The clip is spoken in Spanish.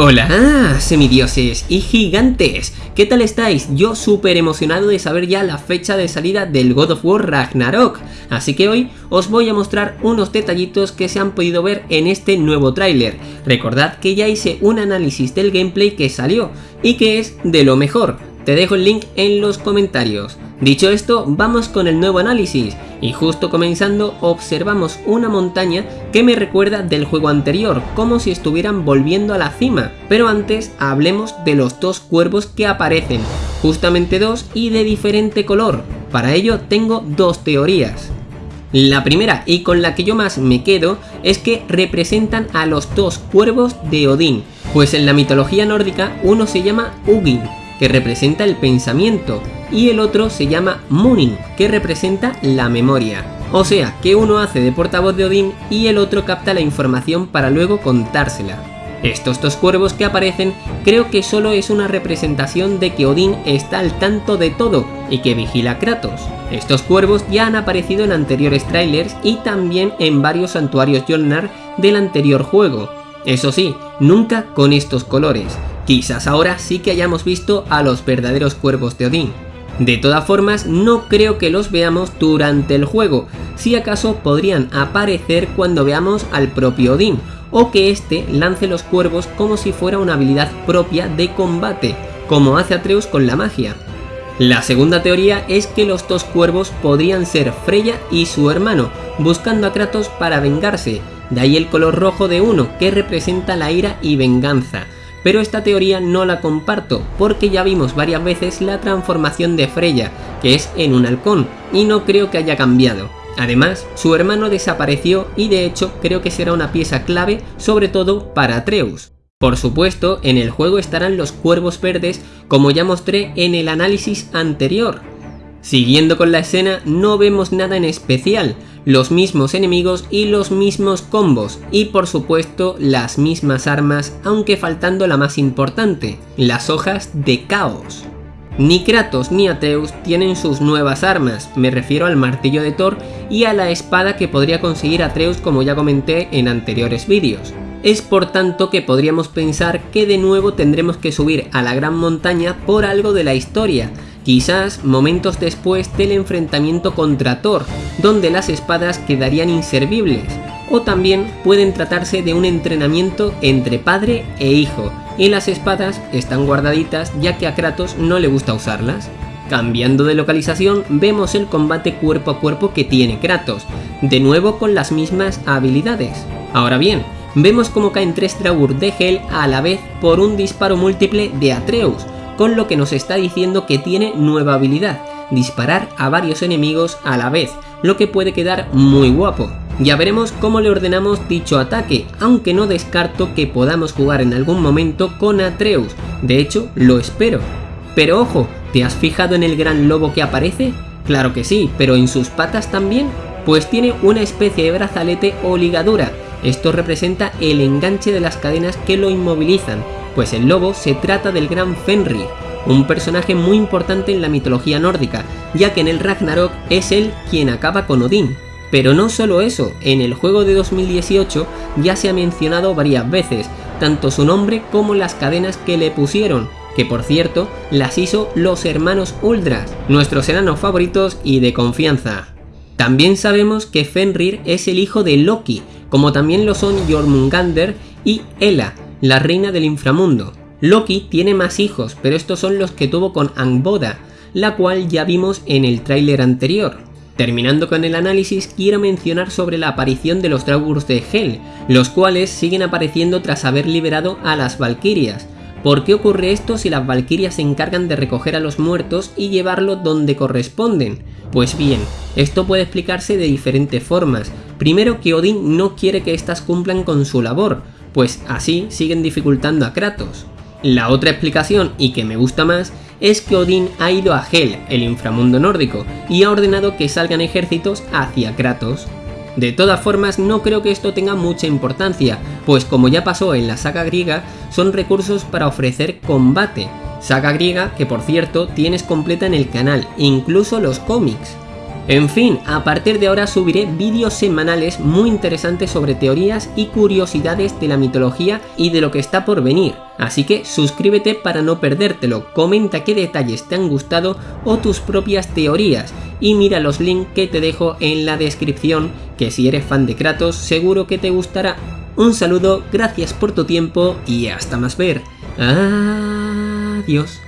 Hola, semidioses y gigantes, ¿qué tal estáis? Yo súper emocionado de saber ya la fecha de salida del God of War Ragnarok, así que hoy os voy a mostrar unos detallitos que se han podido ver en este nuevo tráiler. Recordad que ya hice un análisis del gameplay que salió y que es de lo mejor, te dejo el link en los comentarios. Dicho esto, vamos con el nuevo análisis, y justo comenzando observamos una montaña que me recuerda del juego anterior, como si estuvieran volviendo a la cima. Pero antes hablemos de los dos cuervos que aparecen, justamente dos y de diferente color. Para ello tengo dos teorías. La primera y con la que yo más me quedo es que representan a los dos cuervos de Odín, pues en la mitología nórdica uno se llama Ugin que representa el pensamiento, y el otro se llama Munin, que representa la memoria. O sea, que uno hace de portavoz de Odín y el otro capta la información para luego contársela. Estos dos cuervos que aparecen creo que solo es una representación de que Odín está al tanto de todo y que vigila a Kratos. Estos cuervos ya han aparecido en anteriores trailers y también en varios santuarios Jolnar del anterior juego. Eso sí, nunca con estos colores, Quizás ahora sí que hayamos visto a los verdaderos cuervos de Odín. De todas formas, no creo que los veamos durante el juego, si acaso podrían aparecer cuando veamos al propio Odín, o que éste lance los cuervos como si fuera una habilidad propia de combate, como hace Atreus con la magia. La segunda teoría es que los dos cuervos podrían ser Freya y su hermano, buscando a Kratos para vengarse, de ahí el color rojo de uno, que representa la ira y venganza, pero esta teoría no la comparto porque ya vimos varias veces la transformación de Freya, que es en un halcón, y no creo que haya cambiado. Además, su hermano desapareció y de hecho creo que será una pieza clave sobre todo para Atreus. Por supuesto, en el juego estarán los cuervos verdes como ya mostré en el análisis anterior. Siguiendo con la escena no vemos nada en especial, los mismos enemigos y los mismos combos, y por supuesto las mismas armas, aunque faltando la más importante, las hojas de caos. Ni Kratos ni Atreus tienen sus nuevas armas, me refiero al martillo de Thor y a la espada que podría conseguir Atreus como ya comenté en anteriores vídeos. Es por tanto que podríamos pensar que de nuevo tendremos que subir a la gran montaña por algo de la historia, quizás momentos después del enfrentamiento contra Thor, donde las espadas quedarían inservibles, o también pueden tratarse de un entrenamiento entre padre e hijo, y las espadas están guardaditas ya que a Kratos no le gusta usarlas. Cambiando de localización, vemos el combate cuerpo a cuerpo que tiene Kratos, de nuevo con las mismas habilidades. Ahora bien, vemos cómo caen tres Draugr de Hel a la vez por un disparo múltiple de Atreus, con lo que nos está diciendo que tiene nueva habilidad, disparar a varios enemigos a la vez, lo que puede quedar muy guapo. Ya veremos cómo le ordenamos dicho ataque, aunque no descarto que podamos jugar en algún momento con Atreus, de hecho lo espero. Pero ojo, ¿te has fijado en el gran lobo que aparece? Claro que sí, pero en sus patas también, pues tiene una especie de brazalete o ligadura, esto representa el enganche de las cadenas que lo inmovilizan, pues el lobo se trata del gran Fenrir, un personaje muy importante en la mitología nórdica, ya que en el Ragnarok es él quien acaba con Odín. Pero no solo eso, en el juego de 2018 ya se ha mencionado varias veces, tanto su nombre como las cadenas que le pusieron, que por cierto las hizo los hermanos Uldras, nuestros enanos favoritos y de confianza. También sabemos que Fenrir es el hijo de Loki, como también lo son Jormungander y Ela, la reina del inframundo. Loki tiene más hijos, pero estos son los que tuvo con Angboda, la cual ya vimos en el tráiler anterior. Terminando con el análisis, quiero mencionar sobre la aparición de los Draugurs de Hel, los cuales siguen apareciendo tras haber liberado a las Valkyrias. ¿Por qué ocurre esto si las Valkyrias se encargan de recoger a los muertos y llevarlos donde corresponden? Pues bien, esto puede explicarse de diferentes formas. Primero que Odín no quiere que éstas cumplan con su labor, pues así siguen dificultando a Kratos. La otra explicación, y que me gusta más, es que Odín ha ido a Hel, el inframundo nórdico, y ha ordenado que salgan ejércitos hacia Kratos. De todas formas, no creo que esto tenga mucha importancia, pues como ya pasó en la saga griega, son recursos para ofrecer combate. Saga griega que por cierto tienes completa en el canal, incluso los cómics. En fin, a partir de ahora subiré vídeos semanales muy interesantes sobre teorías y curiosidades de la mitología y de lo que está por venir. Así que suscríbete para no perdértelo, comenta qué detalles te han gustado o tus propias teorías y mira los links que te dejo en la descripción que si eres fan de Kratos seguro que te gustará. Un saludo, gracias por tu tiempo y hasta más ver. Adiós.